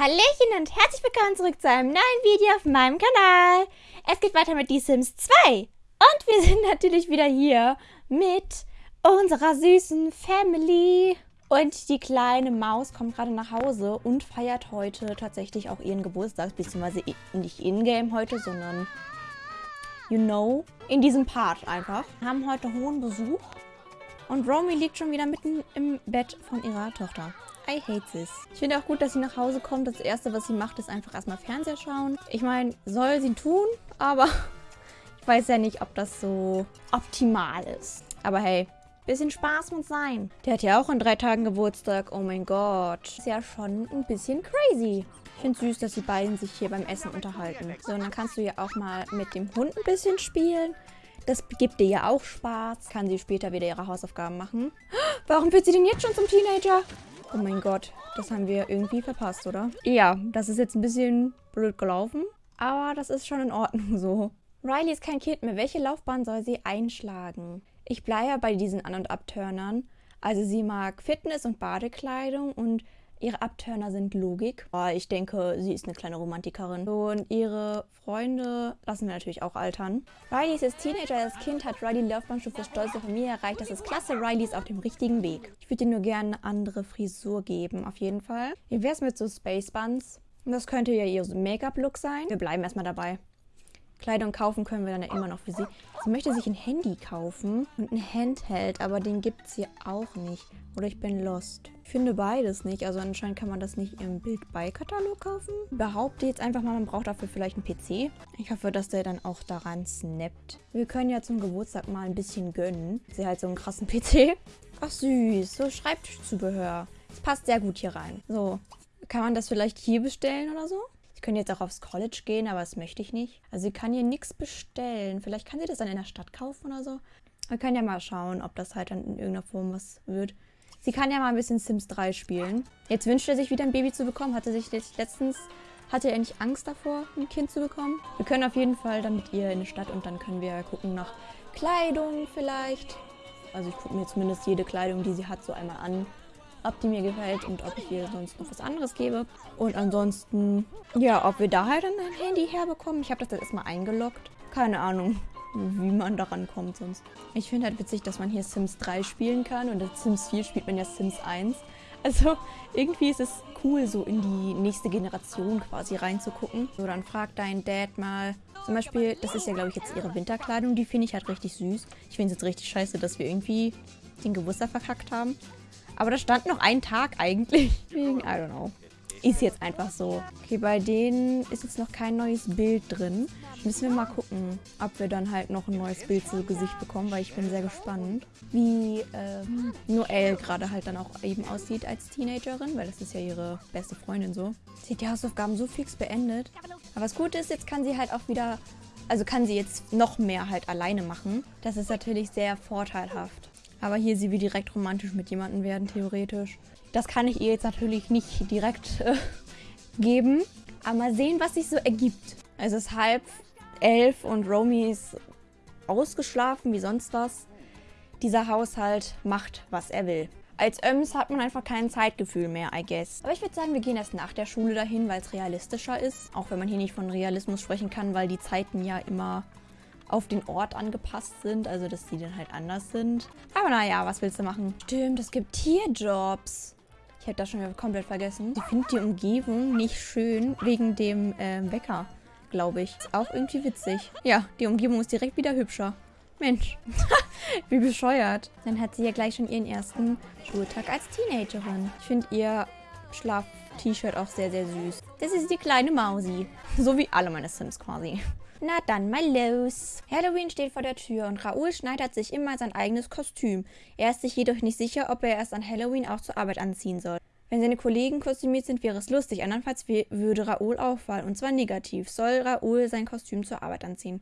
Hallöchen und herzlich willkommen zurück zu einem neuen Video auf meinem Kanal. Es geht weiter mit Die Sims 2. Und wir sind natürlich wieder hier mit unserer süßen Family. Und die kleine Maus kommt gerade nach Hause und feiert heute tatsächlich auch ihren Geburtstag. Beziehungsweise nicht in-game heute, sondern, you know, in diesem Part einfach. Wir haben heute hohen Besuch. Und Romy liegt schon wieder mitten im Bett von ihrer Tochter. I hate this. Ich finde auch gut, dass sie nach Hause kommt. Das Erste, was sie macht, ist einfach erstmal Fernseher schauen. Ich meine, soll sie tun, aber ich weiß ja nicht, ob das so optimal ist. Aber hey, bisschen Spaß muss sein. Der hat ja auch in drei Tagen Geburtstag. Oh mein Gott. Ist ja schon ein bisschen crazy. Ich finde süß, dass die beiden sich hier beim Essen unterhalten. So, und dann kannst du ja auch mal mit dem Hund ein bisschen spielen. Das gibt dir ja auch Spaß. Kann sie später wieder ihre Hausaufgaben machen. Warum wird sie denn jetzt schon zum Teenager? Oh mein Gott, das haben wir irgendwie verpasst, oder? Ja, das ist jetzt ein bisschen blöd gelaufen, aber das ist schon in Ordnung so. Riley ist kein Kind mehr. Welche Laufbahn soll sie einschlagen? Ich bleibe bei diesen An- und Abturnern. Also sie mag Fitness und Badekleidung und Ihre Abturner sind Logik. Ich denke, sie ist eine kleine Romantikerin. Und ihre Freunde lassen wir natürlich auch altern. Riley ist jetzt Teenager. Als Kind hat Riley Laufbahnstufe stolze Familie erreicht. Das ist klasse. Riley ist auf dem richtigen Weg. Ich würde ihr nur gerne eine andere Frisur geben, auf jeden Fall. Wie wäre es mit so Space Buns? Das könnte ja ihr Make-up-Look sein. Wir bleiben erstmal dabei. Kleidung kaufen können wir dann ja immer noch für sie. Sie möchte sich ein Handy kaufen und ein Handheld, aber den gibt es hier auch nicht. Oder ich bin lost. Ich finde beides nicht. Also anscheinend kann man das nicht im Bild-bei-Katalog kaufen. Behaupte jetzt einfach mal, man braucht dafür vielleicht einen PC. Ich hoffe, dass der dann auch daran snappt. Wir können ja zum Geburtstag mal ein bisschen gönnen. Sie halt so einen krassen PC. Ach süß, so Schreibtischzubehör. Das passt sehr gut hier rein. So, kann man das vielleicht hier bestellen oder so? Ich könnte jetzt auch aufs College gehen, aber das möchte ich nicht. Also sie kann hier nichts bestellen. Vielleicht kann sie das dann in der Stadt kaufen oder so. Wir können ja mal schauen, ob das halt dann in irgendeiner Form was wird. Sie kann ja mal ein bisschen Sims 3 spielen. Jetzt wünscht er sich wieder ein Baby zu bekommen. Hatte sich letztens, hatte er nicht Angst davor, ein Kind zu bekommen? Wir können auf jeden Fall dann mit ihr in die Stadt und dann können wir gucken nach Kleidung vielleicht. Also ich gucke mir zumindest jede Kleidung, die sie hat, so einmal an ob die mir gefällt und ob ich ihr sonst noch was anderes gebe. Und ansonsten, ja, ob wir da halt ein Handy herbekommen. Ich habe das jetzt erstmal eingeloggt. Keine Ahnung, wie man daran kommt sonst. Ich finde halt witzig, dass man hier Sims 3 spielen kann und in Sims 4 spielt man ja Sims 1. Also irgendwie ist es cool, so in die nächste Generation quasi reinzugucken. So, dann fragt dein Dad mal, zum Beispiel, das ist ja glaube ich jetzt ihre Winterkleidung, die finde ich halt richtig süß. Ich finde es jetzt richtig scheiße, dass wir irgendwie den Geburtstag verkackt haben. Aber da stand noch ein Tag eigentlich. Wegen, I don't know. Ist jetzt einfach so. Okay, bei denen ist jetzt noch kein neues Bild drin. Müssen wir mal gucken, ob wir dann halt noch ein neues Bild zu Gesicht bekommen, weil ich bin sehr gespannt, wie ähm, Noelle gerade halt dann auch eben aussieht als Teenagerin, weil das ist ja ihre beste Freundin so. Sie hat die Hausaufgaben so fix beendet. Aber was gut ist, jetzt kann sie halt auch wieder, also kann sie jetzt noch mehr halt alleine machen. Das ist natürlich sehr vorteilhaft. Aber hier sie will direkt romantisch mit jemandem werden, theoretisch. Das kann ich ihr jetzt natürlich nicht direkt äh, geben. Aber mal sehen, was sich so ergibt. Es ist halb elf und Romy ist ausgeschlafen wie sonst was. Dieser Haushalt macht, was er will. Als Öms hat man einfach kein Zeitgefühl mehr, I guess. Aber ich würde sagen, wir gehen erst nach der Schule dahin, weil es realistischer ist. Auch wenn man hier nicht von Realismus sprechen kann, weil die Zeiten ja immer auf den Ort angepasst sind, also dass die dann halt anders sind. Aber naja, was willst du machen? Stimmt, es gibt Tierjobs. Ich hätte das schon wieder komplett vergessen. Ich finde die Umgebung nicht schön wegen dem äh, Wecker, glaube ich. Ist auch irgendwie witzig. Ja, die Umgebung ist direkt wieder hübscher. Mensch, wie bescheuert. Dann hat sie ja gleich schon ihren ersten Schultag als Teenagerin. Ich finde ihr Schlaf-T-Shirt auch sehr, sehr süß. Das ist die kleine Mausi. So wie alle meine Sims quasi. Na dann mal los. Halloween steht vor der Tür und Raoul schneidert sich immer sein eigenes Kostüm. Er ist sich jedoch nicht sicher, ob er es an Halloween auch zur Arbeit anziehen soll. Wenn seine Kollegen kostümiert sind, wäre es lustig. Andernfalls würde Raoul auffallen. Und zwar negativ. Soll Raoul sein Kostüm zur Arbeit anziehen?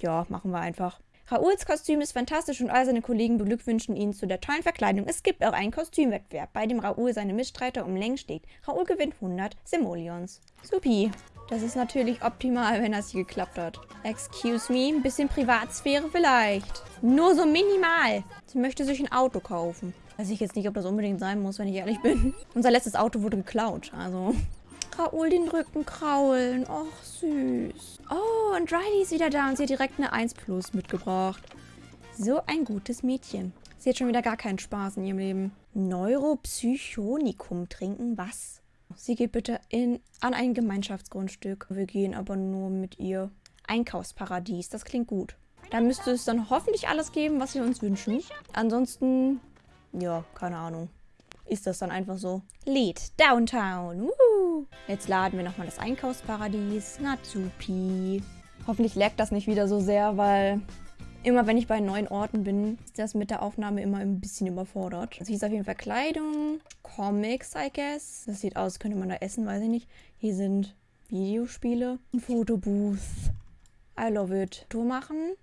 Ja, machen wir einfach. Raouls Kostüm ist fantastisch und all seine Kollegen beglückwünschen ihn zu der tollen Verkleidung. Es gibt auch einen Kostümwettbewerb, bei dem Raoul seine Mitstreiter um Längen schlägt. Raoul gewinnt 100 Simoleons. Supi. Das ist natürlich optimal, wenn das hier geklappt hat. Excuse me, ein bisschen Privatsphäre vielleicht. Nur so minimal. Sie möchte sich ein Auto kaufen. Weiß ich jetzt nicht, ob das unbedingt sein muss, wenn ich ehrlich bin. Unser letztes Auto wurde geklaut, also Raoul den Rücken kraulen. Och, süß. Oh, und Riley ist wieder da und sie hat direkt eine 1 Plus mitgebracht. So ein gutes Mädchen. Sie hat schon wieder gar keinen Spaß in ihrem Leben. Neuropsychonikum trinken? Was? Sie geht bitte in, an ein Gemeinschaftsgrundstück. Wir gehen aber nur mit ihr. Einkaufsparadies, das klingt gut. Da müsste es dann hoffentlich alles geben, was wir uns wünschen. Ansonsten, ja, keine Ahnung. Ist das dann einfach so? Lied, Downtown. Jetzt laden wir nochmal das Einkaufsparadies. Natsupi. Hoffentlich laggt das nicht wieder so sehr, weil immer wenn ich bei neuen Orten bin, ist das mit der Aufnahme immer ein bisschen überfordert. Also hier ist auf jeden Fall Kleidung, Comics, I guess. Das sieht aus, könnte man da essen, weiß ich nicht. Hier sind Videospiele, ein Fotobooth. I love it. Tour machen.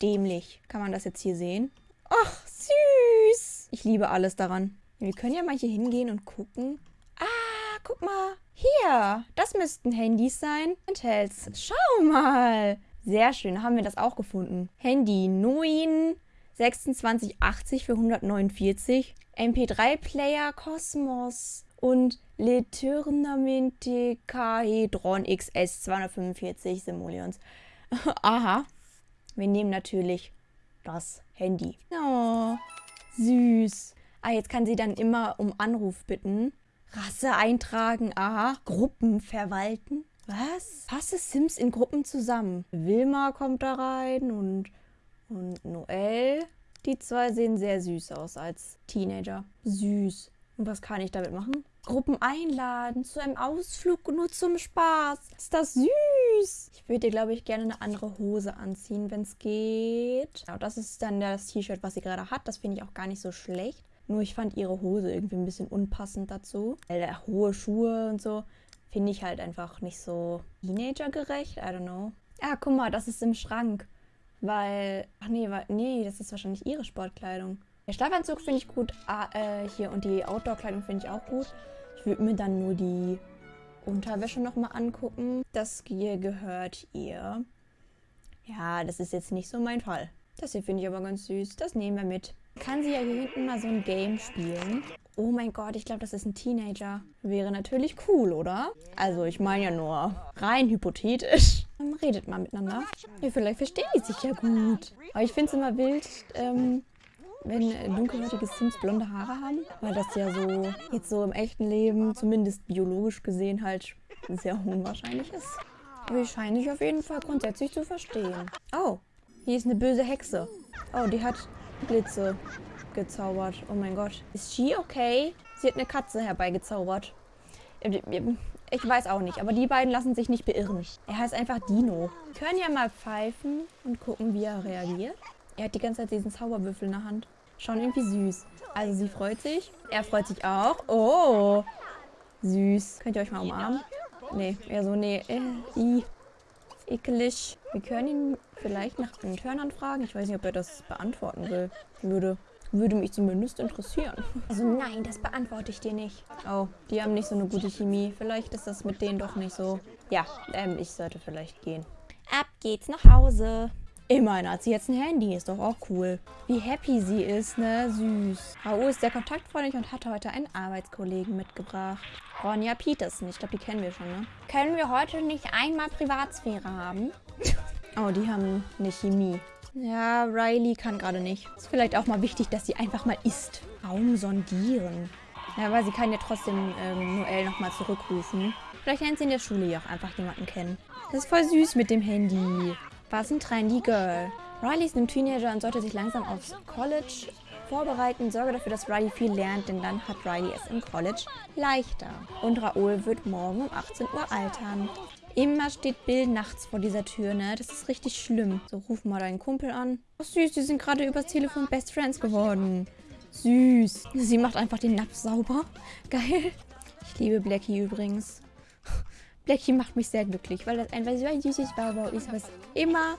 Dämlich. Kann man das jetzt hier sehen? Ach, süß. Ich liebe alles daran. Wir können ja mal hier hingehen und gucken. Guck mal. Hier. Das müssten Handys sein. Handhelds. Schau mal. Sehr schön, haben wir das auch gefunden. Handy 9 2680 für 149. MP3-Player Cosmos und Leturnamente Kahedron XS 245 Simoleons. Aha. Wir nehmen natürlich das Handy. Oh, süß. Ah, jetzt kann sie dann immer um Anruf bitten. Rasse eintragen, aha. Gruppen verwalten. Was? Fasse Sims in Gruppen zusammen. Wilma kommt da rein und, und Noel. Die zwei sehen sehr süß aus als Teenager. Süß. Und was kann ich damit machen? Gruppen einladen zu einem Ausflug nur zum Spaß. Ist das süß? Ich würde dir, glaube ich, gerne eine andere Hose anziehen, wenn es geht. Genau, das ist dann das T-Shirt, was sie gerade hat. Das finde ich auch gar nicht so schlecht. Nur ich fand ihre Hose irgendwie ein bisschen unpassend dazu. Weil hohe Schuhe und so finde ich halt einfach nicht so teenagergerecht. I don't know. Ja, guck mal, das ist im Schrank. Weil, ach nee, nee, das ist wahrscheinlich ihre Sportkleidung. Der Schlafanzug finde ich gut. Ah, äh, hier und die Outdoor-Kleidung finde ich auch gut. Ich würde mir dann nur die Unterwäsche nochmal angucken. Das hier gehört ihr. Ja, das ist jetzt nicht so mein Fall. Das hier finde ich aber ganz süß. Das nehmen wir mit. Kann sie ja hier hinten mal so ein Game spielen. Oh mein Gott, ich glaube, das ist ein Teenager. Wäre natürlich cool, oder? Also, ich meine ja nur rein hypothetisch. Redet mal miteinander. Ja, vielleicht verstehen die sich ja gut. Aber ich finde es immer wild, ähm, wenn dunkelhäutige Sims blonde Haare haben. Weil das ja so, jetzt so im echten Leben, zumindest biologisch gesehen, halt sehr unwahrscheinlich ist. Aber ich scheine sich auf jeden Fall grundsätzlich zu verstehen. Oh, hier ist eine böse Hexe. Oh, die hat Blitze gezaubert. Oh mein Gott. Ist she okay? Sie hat eine Katze herbeigezaubert. Ich weiß auch nicht, aber die beiden lassen sich nicht beirren. Er heißt einfach Dino. Wir können ja mal pfeifen und gucken, wie er reagiert. Er hat die ganze Zeit diesen Zauberwürfel in der Hand. Schauen irgendwie süß. Also sie freut sich. Er freut sich auch. Oh, süß. Könnt ihr euch mal umarmen? Nee, eher so, nee. Äh. Ekelig. Wir können ihn vielleicht nach einem Turn anfragen. Ich weiß nicht, ob er das beantworten will. Würde. Würde mich zumindest interessieren. Also nein, das beantworte ich dir nicht. Oh, die haben nicht so eine gute Chemie. Vielleicht ist das mit denen doch nicht so. Ja, ähm, ich sollte vielleicht gehen. Ab geht's nach Hause. Immerhin hat sie jetzt ein Handy, ist doch auch cool. Wie happy sie ist, ne? Süß. Raoul ist sehr kontaktfreundlich und hat heute einen Arbeitskollegen mitgebracht. Ronja Peterson, ich glaube, die kennen wir schon, ne? Können wir heute nicht einmal Privatsphäre haben? oh, die haben eine Chemie. Ja, Riley kann gerade nicht. Ist vielleicht auch mal wichtig, dass sie einfach mal isst. Raum sondieren. Ja, weil sie kann ja trotzdem ähm, Noel nochmal zurückrufen. Vielleicht lernt sie in der Schule ja auch einfach jemanden kennen. Das ist voll süß mit dem Handy. Was ein trendy Girl. Riley ist ein Teenager und sollte sich langsam aufs College vorbereiten. Sorge dafür, dass Riley viel lernt, denn dann hat Riley es im College leichter. Und Raoul wird morgen um 18 Uhr altern. Immer steht Bill nachts vor dieser Tür, ne? Das ist richtig schlimm. So, ruf mal deinen Kumpel an. Oh, süß, die sind gerade übers Telefon Best Friends geworden. Süß. Sie macht einfach den Napf sauber. Geil. Ich liebe Blackie übrigens. Blackie macht mich sehr glücklich, weil das ein süßes Barbau ist, was immer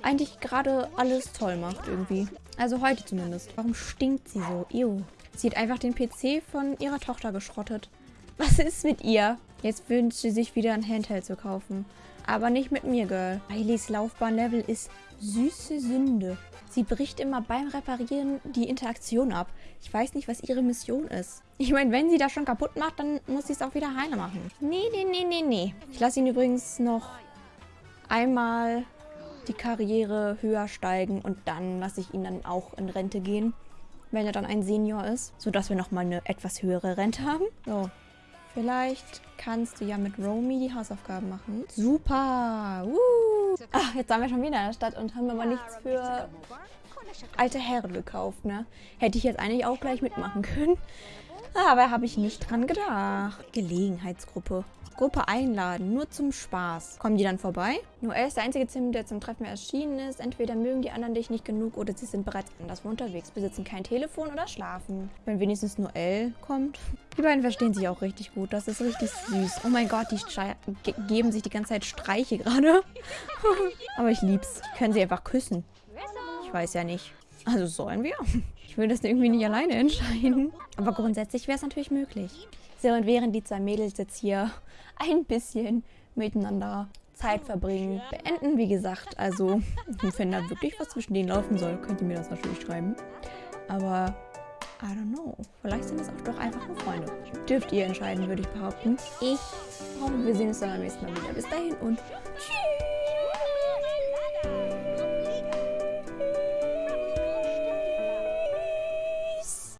eigentlich gerade alles toll macht irgendwie. Also heute zumindest. Warum stinkt sie so? Ew. Sie hat einfach den PC von ihrer Tochter geschrottet. Was ist mit ihr? Jetzt wünscht sie sich wieder ein Handheld zu kaufen. Aber nicht mit mir, Girl. Rileys Laufbahnlevel ist süße Sünde. Sie bricht immer beim Reparieren die Interaktion ab. Ich weiß nicht, was ihre Mission ist. Ich meine, wenn sie das schon kaputt macht, dann muss sie es auch wieder heile machen. Nee, nee, nee, nee, nee. Ich lasse ihn übrigens noch einmal die Karriere höher steigen und dann lasse ich ihn dann auch in Rente gehen, wenn er dann ein Senior ist, sodass wir nochmal eine etwas höhere Rente haben. So, vielleicht kannst du ja mit Romy die Hausaufgaben machen. Super! Uh. Ach, jetzt waren wir schon wieder in der Stadt und haben aber nichts für alte Herren gekauft, ne? Hätte ich jetzt eigentlich auch gleich mitmachen können. Aber habe ich nicht dran gedacht. Gelegenheitsgruppe. Gruppe einladen, nur zum Spaß. Kommen die dann vorbei? Noel ist der einzige Sim, der zum Treffen erschienen ist. Entweder mögen die anderen dich nicht genug oder sie sind bereits anderswo unterwegs, besitzen kein Telefon oder schlafen. Wenn wenigstens Noel kommt. Die beiden verstehen sich auch richtig gut. Das ist richtig süß. Oh mein Gott, die ge geben sich die ganze Zeit Streiche gerade. Aber ich lieb's. Die können sie einfach küssen. Ich weiß ja nicht. Also sollen wir? Ich will das irgendwie nicht alleine entscheiden. Aber grundsätzlich wäre es natürlich möglich. So, und während die zwei Mädels jetzt hier ein bisschen miteinander Zeit verbringen, beenden, wie gesagt. Also, wenn da wirklich was zwischen denen laufen soll, könnt ihr mir das natürlich schreiben. Aber, I don't know. Vielleicht sind es auch doch einfach nur Freunde. Dürft ihr entscheiden, würde ich behaupten. Ich hoffe, wir sehen uns dann beim nächsten Mal wieder. Bis dahin und tschüss.